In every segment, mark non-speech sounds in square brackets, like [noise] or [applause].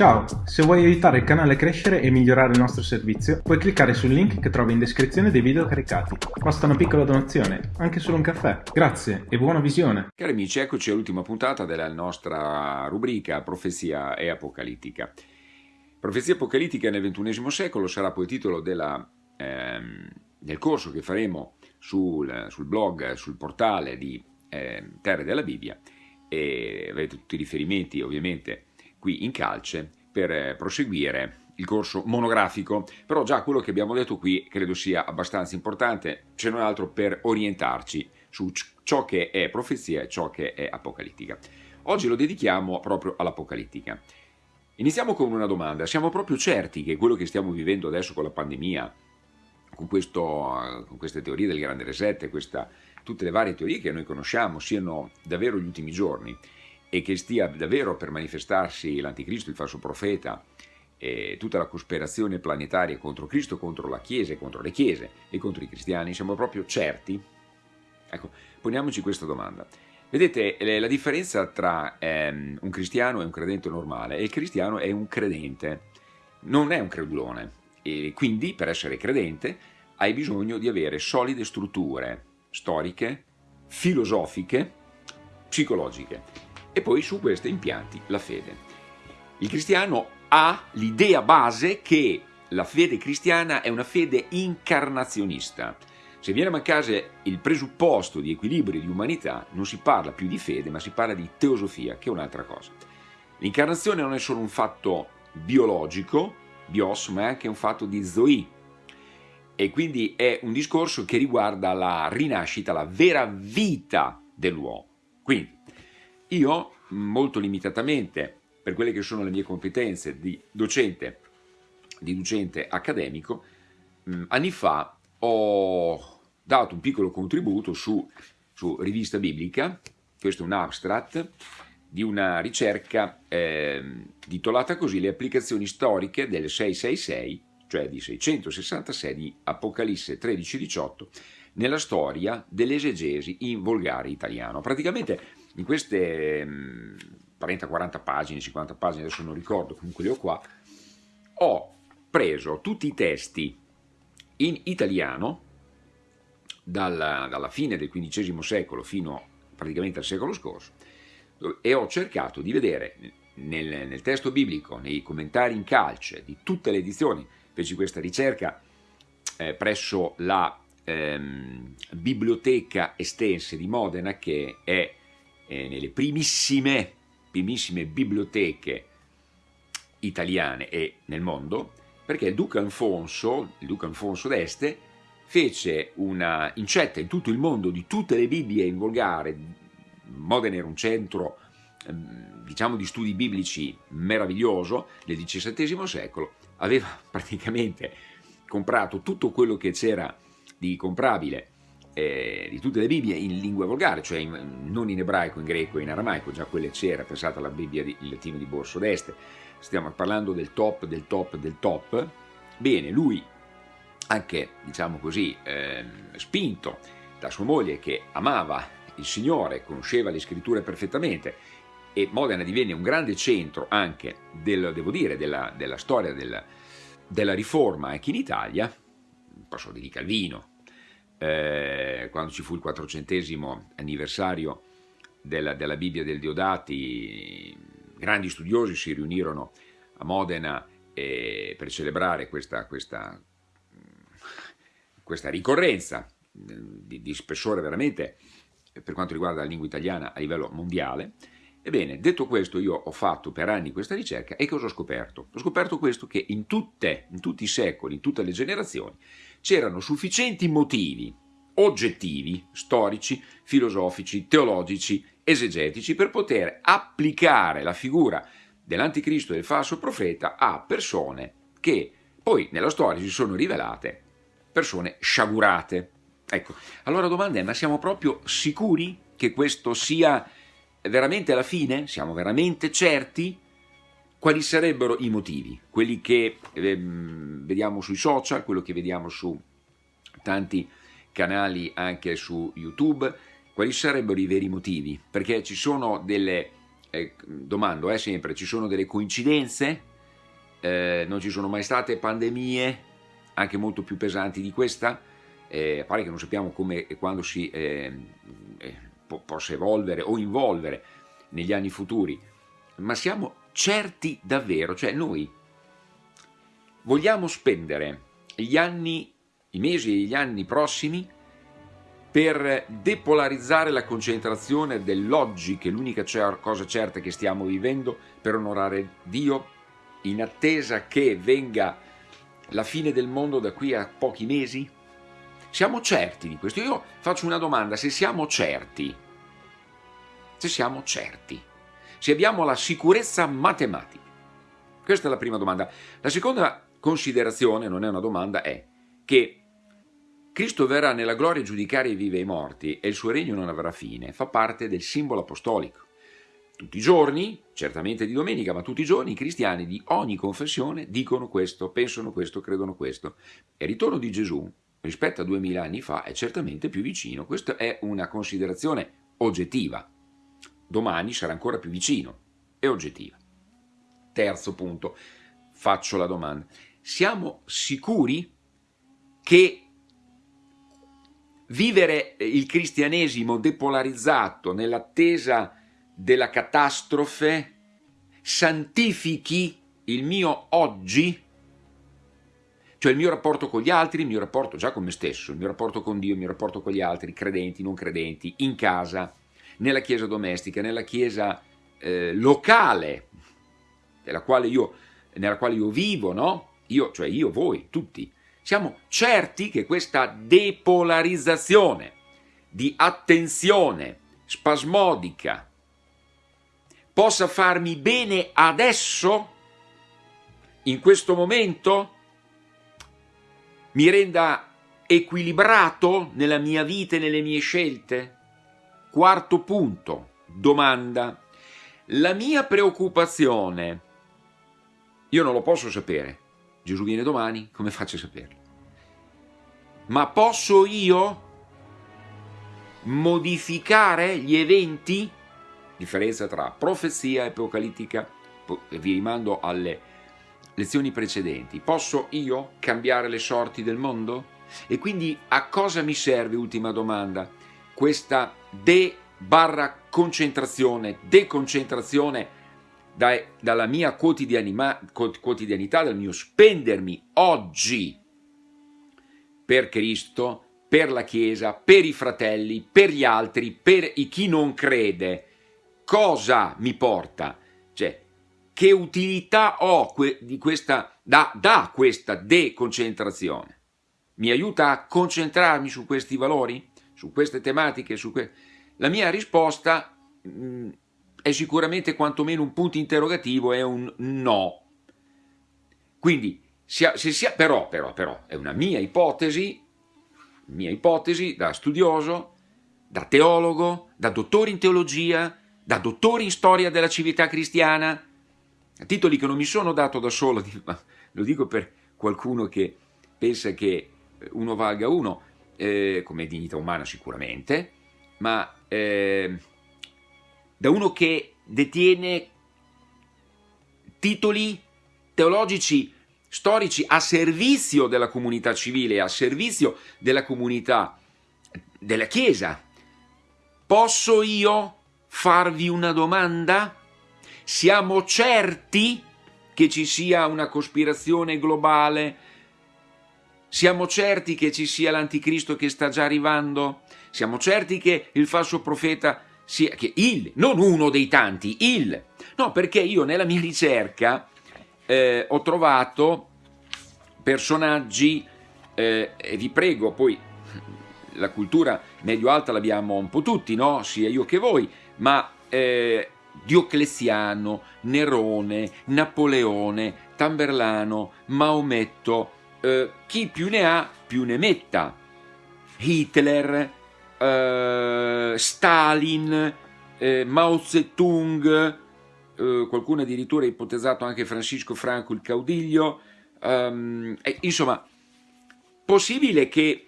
Ciao, se vuoi aiutare il canale a crescere e migliorare il nostro servizio, puoi cliccare sul link che trovi in descrizione dei video caricati. Basta una piccola donazione, anche solo un caffè. Grazie e buona visione. Cari amici, eccoci all'ultima puntata della nostra rubrica Profezia e Apocalittica. Profezia apocalittica nel XXI secolo sarà poi il titolo della, ehm, del corso che faremo sul, sul, blog, sul portale di eh, Terre della Bibbia e avete tutti i riferimenti ovviamente qui in calce per eh, proseguire il corso monografico, però già quello che abbiamo detto qui credo sia abbastanza importante, se non altro per orientarci su ciò che è profezia e ciò che è apocalittica. Oggi lo dedichiamo proprio all'apocalittica. Iniziamo con una domanda, siamo proprio certi che quello che stiamo vivendo adesso con la pandemia, con, questo, con queste teorie del grande reset, questa, tutte le varie teorie che noi conosciamo, siano davvero gli ultimi giorni? E che stia davvero per manifestarsi l'anticristo, il falso profeta, e tutta la cospirazione planetaria contro Cristo, contro la Chiesa, contro le Chiese e contro i cristiani, siamo proprio certi? Ecco, poniamoci questa domanda. Vedete, la differenza tra ehm, un cristiano e un credente normale è il cristiano è un credente, non è un credulone, e quindi per essere credente hai bisogno di avere solide strutture storiche, filosofiche, psicologiche e poi su questi impianti la fede. Il cristiano ha l'idea base che la fede cristiana è una fede incarnazionista. Se viene a mancare il presupposto di equilibrio di umanità, non si parla più di fede, ma si parla di teosofia, che è un'altra cosa. L'incarnazione non è solo un fatto biologico, bios, ma è anche un fatto di zoe, e quindi è un discorso che riguarda la rinascita, la vera vita dell'uomo. Quindi, io, molto limitatamente, per quelle che sono le mie competenze di docente, di docente accademico, mh, anni fa ho dato un piccolo contributo su, su Rivista Biblica, questo è un abstract, di una ricerca eh, titolata così Le applicazioni storiche del 666, cioè di 666 di Apocalisse 13-18, nella storia dell'esegesi in volgare italiano. Praticamente in queste 30-40 mm, pagine, 50 pagine, adesso non ricordo, comunque le ho qua, ho preso tutti i testi in italiano dalla, dalla fine del XV secolo fino praticamente al secolo scorso e ho cercato di vedere nel, nel, testo biblico, nei commentari in calce di tutte le edizioni, feci questa ricerca eh, presso la ehm, Biblioteca Estense di Modena che è eh, nelle primissime, primissime biblioteche italiane e nel mondo, perché il duca Alfonso, il duca Alfonso d'Este, fece una incetta in tutto il mondo di tutte le Bibbie in volgare, Modena era un centro ehm, diciamo di studi biblici meraviglioso nel XVII secolo, aveva [laughs] praticamente comprato tutto quello che c'era di comprabile eh, di tutte le Bibbie in lingua volgare, cioè in, non in ebraico, in greco e in aramaico, già quelle c'era, pensate alla Bibbia di, in latino di Borso d'Este, stiamo parlando del top, del top, del top, bene, lui anche, diciamo così, eh, spinto da sua moglie che amava il Signore, conosceva le scritture perfettamente e Modena divenne un grande centro anche, del, devo dire, della, della storia della, della riforma anche in Italia, posso dire Calvino, eh, quando ci fu il quattrocentesimo anniversario della, della, Bibbia del Diodati, grandi studiosi si riunirono a Modena eh, per celebrare questa, questa, questa ricorrenza di, di, spessore veramente per quanto riguarda la lingua italiana a livello mondiale. Ebbene, detto questo, io ho fatto per anni questa ricerca e cosa ho scoperto? Ho scoperto questo che in, tutte, in tutti i secoli, in tutte le generazioni, c'erano sufficienti motivi oggettivi, storici, filosofici, teologici, esegetici per poter applicare la figura dell'anticristo e del falso profeta a persone che poi nella storia si sono rivelate persone sciagurate. Ecco, allora la domanda è, ma siamo proprio sicuri che questo sia veramente la fine? Siamo veramente certi? Quali sarebbero i motivi? Quelli che eh, vediamo sui social, quello che vediamo su tanti canali anche su YouTube, quali sarebbero i veri motivi? Perché ci sono delle, eh, domando eh, sempre, ci sono delle coincidenze? eh, non ci sono mai state pandemie anche molto più pesanti di questa, eh, pare che non sappiamo come e quando si eh, eh, po possa evolvere o involvere negli anni futuri, ma siamo certi davvero, cioè noi vogliamo spendere gli anni, i mesi e gli anni prossimi per depolarizzare la concentrazione dell'oggi, che è l'unica cosa certa che stiamo vivendo, per onorare Dio, in attesa che venga la fine del mondo da qui a pochi mesi? Siamo certi di questo? Io faccio una domanda, se siamo certi, se siamo certi, se abbiamo la sicurezza matematica, questa è la prima domanda. La seconda considerazione, non è una domanda, è che Cristo verrà nella gloria a giudicare i vivi e i morti e il suo regno non avrà fine, fa parte del simbolo apostolico. Tutti i giorni, certamente di domenica, ma tutti i giorni i cristiani di ogni confessione dicono questo, pensano questo, credono questo. E il ritorno di Gesù rispetto a duemila anni fa è certamente più vicino. Questa è una considerazione oggettiva. Domani sarà ancora più vicino. È oggettiva. Terzo punto, faccio la domanda. Siamo sicuri che vivere il cristianesimo depolarizzato nell'attesa della catastrofe santifichi il mio oggi, cioè il mio rapporto con gli altri, il mio rapporto già con me stesso, il mio rapporto con Dio, il mio rapporto con gli altri, credenti, non credenti, in casa, nella chiesa domestica, nella chiesa eh, locale, nella quale, io, nella quale io vivo, no? Io, cioè io, voi, tutti, siamo certi che questa depolarizzazione di attenzione spasmodica possa farmi bene adesso, in questo momento, mi renda equilibrato nella mia vita e nelle mie scelte? Quarto punto, domanda. La mia preoccupazione, io non lo posso sapere, Gesù viene domani, come faccio a saperlo? Ma posso io modificare gli eventi? Differenza tra profezia e apocalittica, vi rimando alle lezioni precedenti. Posso io cambiare le sorti del mondo? E quindi a cosa mi serve, ultima domanda, questa de barra concentrazione, deconcentrazione dai, dalla mia quotidianità, dal mio spendermi oggi per Cristo, per la Chiesa, per i fratelli, per gli altri, per chi non crede, cosa mi porta? Cioè, che utilità ho di questa, da, da questa deconcentrazione? Mi aiuta a concentrarmi su questi valori? Su queste tematiche? Su que... La mia risposta mh, mm, è sicuramente quantomeno un punto interrogativo, è un no. Quindi, se sia, però, però, però, è una mia ipotesi, mia ipotesi da studioso, da teologo, da dottore in teologia, da dottore in storia della civiltà cristiana, titoli che non mi sono dato da solo, [laughs] ma lo dico per qualcuno che pensa che uno valga uno, eh, come dignità umana sicuramente, ma eh, da uno che detiene titoli teologici storici a servizio della comunità civile, a servizio della comunità della Chiesa. Posso io farvi una domanda? Siamo certi che ci sia una cospirazione globale? Siamo certi che ci sia l'anticristo che sta già arrivando? Siamo certi che il falso profeta sia che il, non uno dei tanti, il. No, perché io nella mia ricerca eh, ho trovato personaggi, eh, e vi prego, poi la cultura medio-alta l'abbiamo un po' tutti, no? sia io che voi, ma eh, Diocleziano, Nerone, Napoleone, Tamberlano, Maometto, eh, chi più ne ha più ne metta, Hitler, eh, Stalin, eh, Mao Zedong, eh, qualcuno addirittura ha ipotizzato anche Francisco Franco il caudiglio, um, insomma, possibile che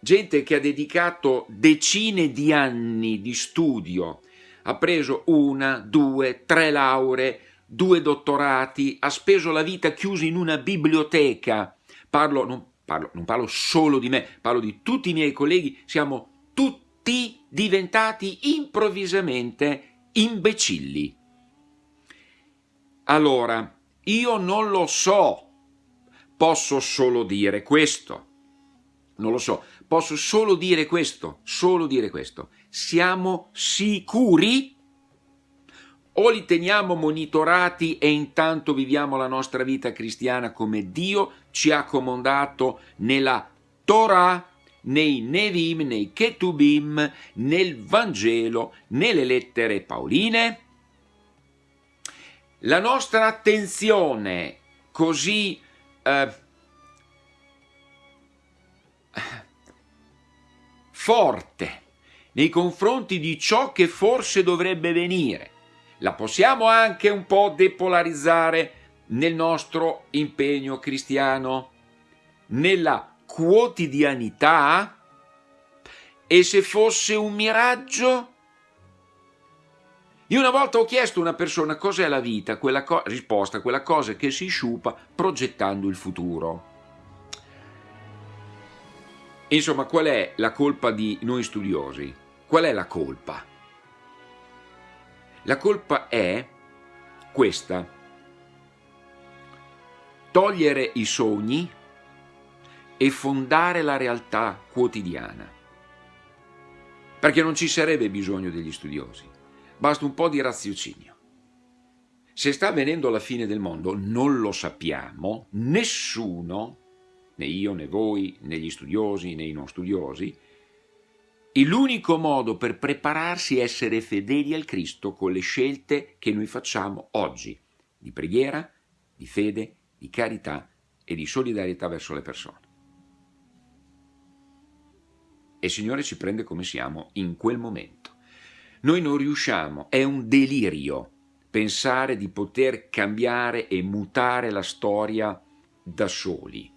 gente che ha dedicato decine di anni di studio, ha preso una, due, tre lauree, due dottorati, ha speso la vita chiuso in una biblioteca. Parlo non, parlo, non parlo solo di me, parlo di tutti i miei colleghi, siamo tutti diventati improvvisamente imbecilli. Allora, io non lo so, posso solo dire questo. Non lo so, posso solo dire questo, solo dire questo. Siamo sicuri? O li teniamo monitorati e intanto viviamo la nostra vita cristiana come Dio ci ha comandato nella Torah, nei Nevim, nei Ketubim, nel Vangelo, nelle lettere Paoline? La nostra attenzione così eh, forte nei confronti di ciò che forse dovrebbe venire, la possiamo anche un po' depolarizzare nel nostro impegno cristiano, nella quotidianità? E se fosse un miraggio? Io una volta ho chiesto a una persona cos'è la vita, quella co- risposta, quella cosa che si sciupa progettando il futuro. Insomma, qual è la colpa di noi studiosi? Qual è la colpa? La colpa è questa. Togliere i sogni e fondare la realtà quotidiana. Perché non ci sarebbe bisogno degli studiosi basta un po' di raziocinio. Se sta avvenendo la fine del mondo non lo sappiamo, nessuno, né io né voi, né gli studiosi né i non studiosi, e l'unico modo per prepararsi è essere fedeli al Cristo con le scelte che noi facciamo oggi, di preghiera, di fede, di carità e di solidarietà verso le persone. E il Signore ci prende come siamo in quel momento. Noi non riusciamo, è un delirio pensare di poter cambiare e mutare la storia da soli.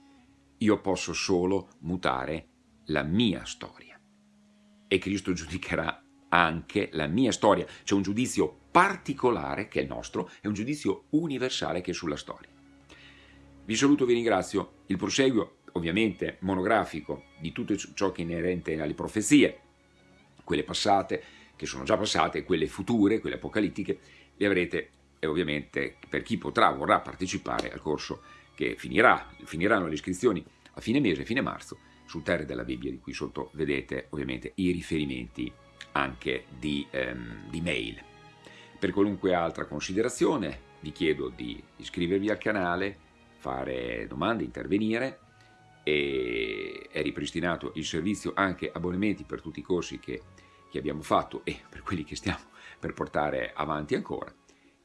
Io posso solo mutare la mia storia. E Cristo giudicherà anche la mia storia. C'è un giudizio particolare che è il nostro e un giudizio universale che è sulla storia. Vi saluto, vi ringrazio. Il proseguo, ovviamente, monografico di tutto ciò che è inerente alle profezie, quelle passate, che sono già passate, quelle future, quelle apocalittiche, le avrete e ovviamente per chi potrà, vorrà partecipare al corso che finirà, finiranno le iscrizioni a fine mese, fine marzo, sul Terre della Bibbia, di cui sotto vedete ovviamente i riferimenti anche di, ehm, di mail. Per qualunque altra considerazione vi chiedo di iscrivervi al canale, fare domande, intervenire e è ripristinato il servizio anche abbonamenti per tutti i corsi che che abbiamo fatto e per quelli che stiamo per portare avanti ancora.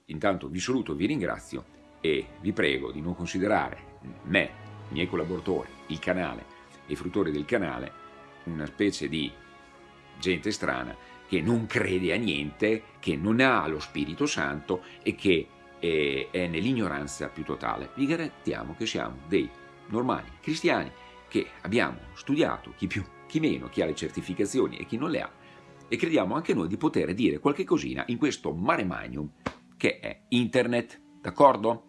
Intanto vi saluto, vi ringrazio e vi prego di non considerare me, i miei collaboratori, il canale i fruttori del canale una specie di gente strana che non crede a niente, che non ha lo Spirito Santo e che è, è nell'ignoranza più totale. Vi garantiamo che siamo dei normali cristiani che abbiamo studiato, chi più, chi meno, chi ha le certificazioni e chi non le ha, e crediamo anche noi di poter dire qualche cosina in questo mare magnum che è internet, d'accordo?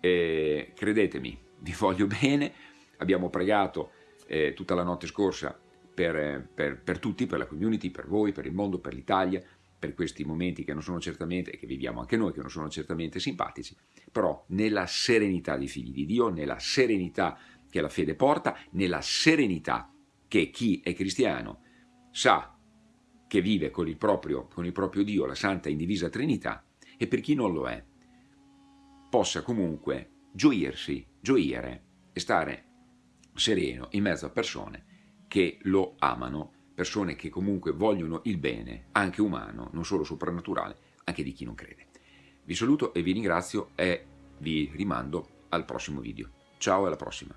Eh, credetemi, vi voglio bene, abbiamo pregato eh, tutta la notte scorsa per, per, per, tutti, per la community, per voi, per il mondo, per l'Italia, per questi momenti che non sono certamente, e che viviamo anche noi, che non sono certamente simpatici, però nella serenità dei figli di Dio, nella serenità che la fede porta, nella serenità che chi è cristiano sa che vive con il, proprio, con il proprio Dio, la Santa Indivisa Trinità, e per chi non lo è, possa comunque gioirsi, gioire e stare sereno in mezzo a persone che lo amano, persone che comunque vogliono il bene, anche umano, non solo soprannaturale, anche di chi non crede. Vi saluto e vi ringrazio e vi rimando al prossimo video. Ciao e alla prossima.